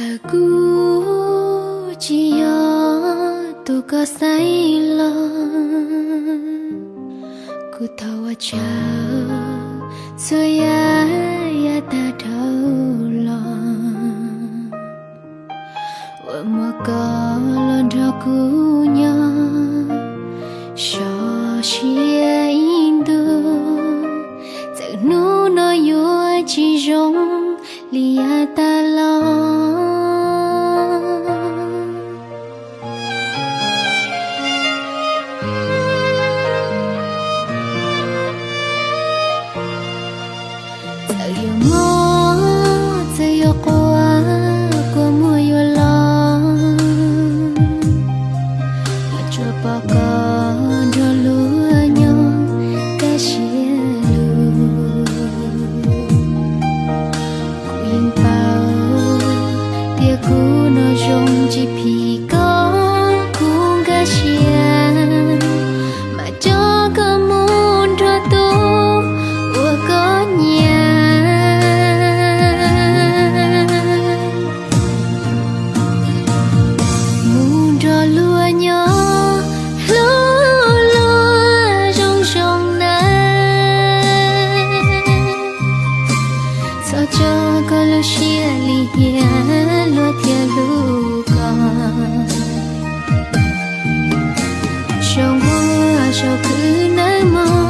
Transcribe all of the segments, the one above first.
Sagu chia tu ka sai lo Ku tahu cha So ya ya ta thau lo Wa ma ka lo đó ku nya Sho xia in du Giờ nu no yo chỉ rong Lia ta trong hoa sao cứ nỡ mong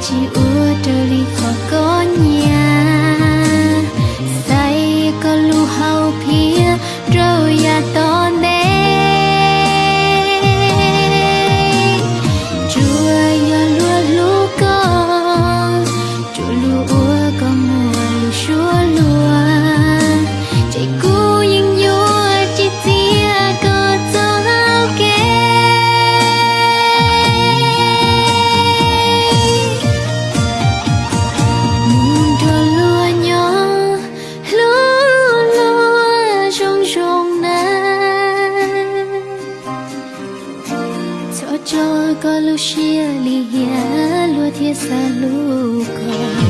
起舞 có